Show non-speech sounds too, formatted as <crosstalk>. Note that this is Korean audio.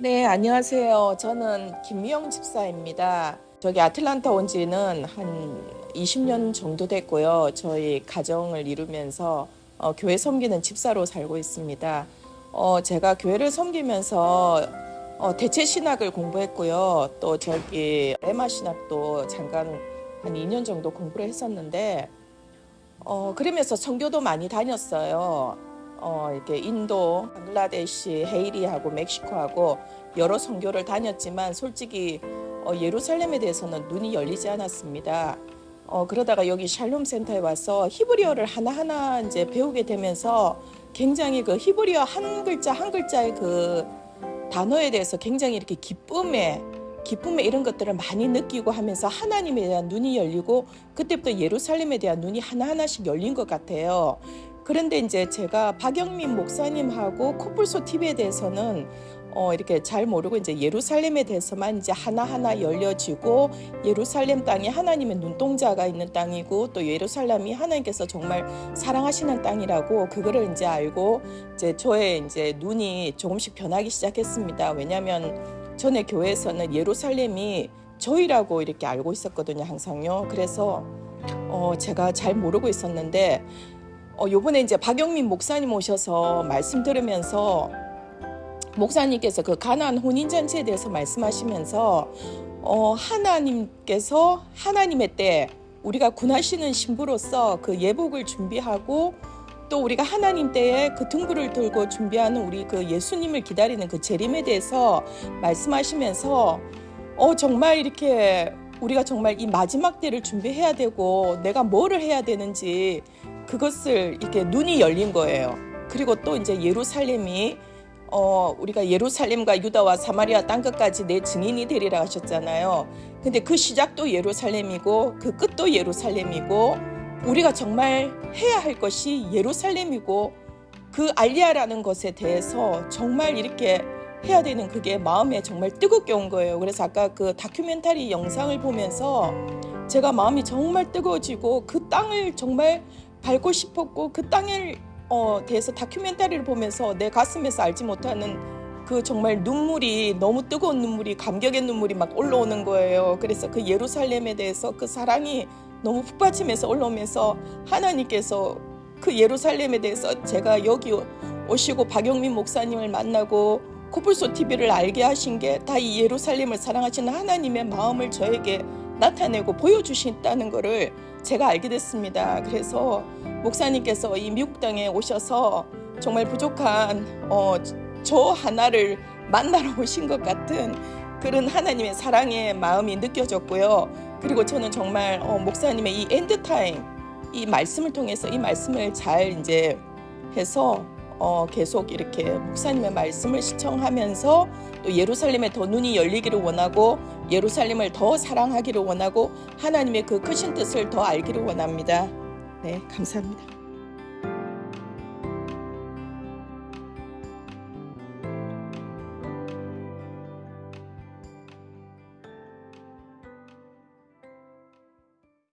네, 안녕하세요. 저는 김미영 집사입니다. 저기 아틀란타 온 지는 한 20년 정도 됐고요. 저희 가정을 이루면서 어, 교회 섬기는 집사로 살고 있습니다. 어, 제가 교회를 섬기면서 어, 대체 신학을 공부했고요. 또 저기 레마 신학도 잠깐 한 2년 정도 공부를 했었는데 어, 그러면서 선교도 많이 다녔어요. 어, 이렇게 인도, 방글라데시, 헤이리하고 멕시코하고 여러 선교를 다녔지만 솔직히 어, 예루살렘에 대해서는 눈이 열리지 않았습니다. 어, 그러다가 여기 샬롬 센터에 와서 히브리어를 하나하나 이제 배우게 되면서 굉장히 그 히브리어 한 글자 한 글자의 그 단어에 대해서 굉장히 이렇게 기쁨에 기쁨에 이런 것들을 많이 느끼고 하면서 하나님에 대한 눈이 열리고 그때부터 예루살렘에 대한 눈이 하나하나씩 열린 것 같아요. 그런데 이제 제가 박영민 목사님하고 코뿔소 TV에 대해서는 어, 이렇게 잘 모르고 이제 예루살렘에 대해서만 이제 하나하나 열려지고 예루살렘 땅이 하나님의 눈동자가 있는 땅이고 또 예루살렘이 하나님께서 정말 사랑하시는 땅이라고 그거를 이제 알고 이제 저의 이제 눈이 조금씩 변하기 시작했습니다. 왜냐하면 전에 교회에서는 예루살렘이 저희라고 이렇게 알고 있었거든요, 항상요. 그래서 어, 제가 잘 모르고 있었는데 어, 요번에 이제 박영민 목사님 오셔서 말씀 들으면서 목사님께서 그 가난 혼인잔치에 대해서 말씀하시면서 어, 하나님께서 하나님의 때 우리가 군하시는 신부로서 그 예복을 준비하고 또 우리가 하나님 때에 그 등불을 들고 준비하는 우리 그 예수님을 기다리는 그 재림에 대해서 말씀하시면서 어 정말 이렇게 우리가 정말 이 마지막 때를 준비해야 되고 내가 뭐를 해야 되는지 그것을 이렇게 눈이 열린 거예요. 그리고 또 이제 예루살렘이 어 우리가 예루살렘과 유다와 사마리아 땅 끝까지 내 증인이 되리라 하셨잖아요. 근데 그 시작도 예루살렘이고 그 끝도 예루살렘이고 우리가 정말 해야 할 것이 예루살렘이고 그 알리아라는 것에 대해서 정말 이렇게 해야 되는 그게 마음에 정말 뜨겁게 온 거예요. 그래서 아까 그 다큐멘터리 영상을 보면서 제가 마음이 정말 뜨거워지고 그 땅을 정말 밟고 싶었고 그 땅에 어, 대해서 다큐멘터리를 보면서 내 가슴에서 알지 못하는 그 정말 눈물이 너무 뜨거운 눈물이 감격의 눈물이 막 올라오는 거예요. 그래서 그 예루살렘에 대해서 그 사랑이 너무 푹받치면서 올라오면서 하나님께서 그 예루살렘에 대해서 제가 여기 오시고 박영민 목사님을 만나고 코뿔소 TV를 알게 하신 게 다 이 예루살렘을 사랑하시는 하나님의 마음을 저에게 나타내고 보여주신다는 것을 제가 알게 됐습니다. 그래서 목사님께서 이 미국 땅에 오셔서 정말 부족한 어, 저 하나를 만나러 <laughs> 오신 것 같은 그런 하나님의 사랑의 마음이 느껴졌고요. 그리고 저는 정말 어, 목사님의 이 end time 이 말씀을 통해서 이 말씀을 잘 이제 해서 어, 계속 이렇게 목사님의 말씀을 시청하면서 또 예루살렘에 더 눈이 열리기를 원하고 예루살렘을 더 사랑하기를 원하고 하나님의 그 크신 뜻을 더 알기를 원합니다. 네, 감사합니다.